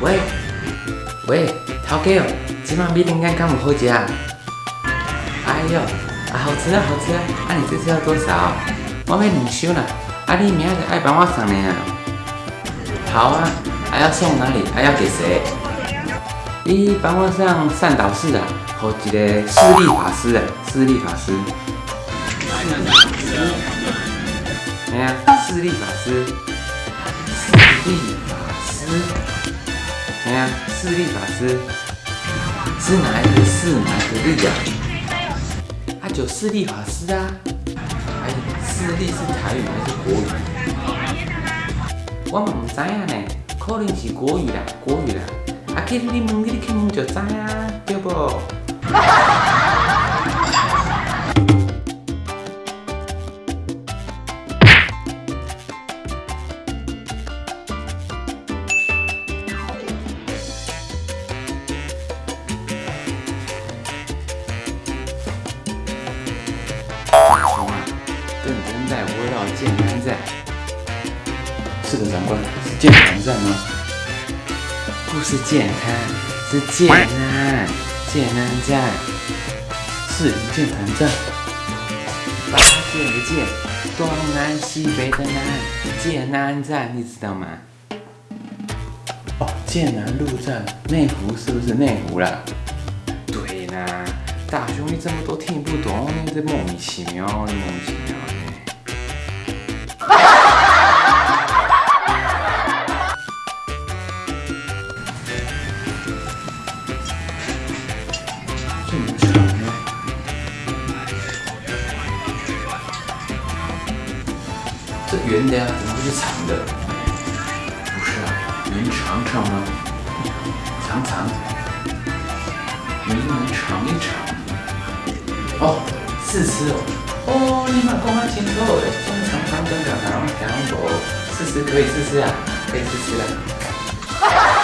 喂，头家哦，今晚米饼干敢有好食啊？哎呦，好吃啊好吃啊！啊你这次要多少？我买两箱啦。啊你明仔爱帮我送呢？好啊，还要送哪里？还要给谁？你帮我上善导寺啊，和一个势力法师啊，势力法师。哎呀，势力法师，势力法师。哎呀，势力法师是哪一个势，哪一个力啊？啊，就势力法师啊。哎，势力是台语还是国语？我们唔知影呢，可能是国语啦，国语啦。啊，去你问，你去问就知啊，对不？在围绕剑南在。是的，长官，是剑南在吗？不是剑滩，是剑南，剑南站，是剑潭站。八剑的剑，东南西北的南，剑南站，你知道吗？哦，剑南路站，内湖是不是内湖啦？对啦，大兄你怎么都听不懂？你这莫名其妙，你莫名其妙这么长呢？这圆的呀，怎么会是长的？不是啊，圆长长吗？长长，圆圆长一长。哦，试吃哦。哦，你嘛讲啊清楚诶，中长长短短长长无，试试可以试试啊，可以试试啊。